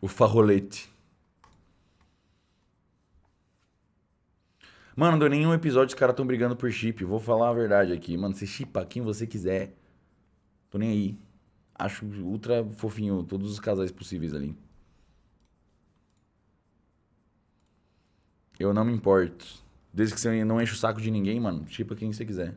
O farrolete. Mano, não deu nenhum episódio, os caras tão brigando por chip. Vou falar a verdade aqui. Mano, você chipa quem você quiser. Tô nem aí. Acho ultra fofinho todos os casais possíveis ali. Eu não me importo. Desde que você não enche o saco de ninguém, mano, chipa quem você quiser.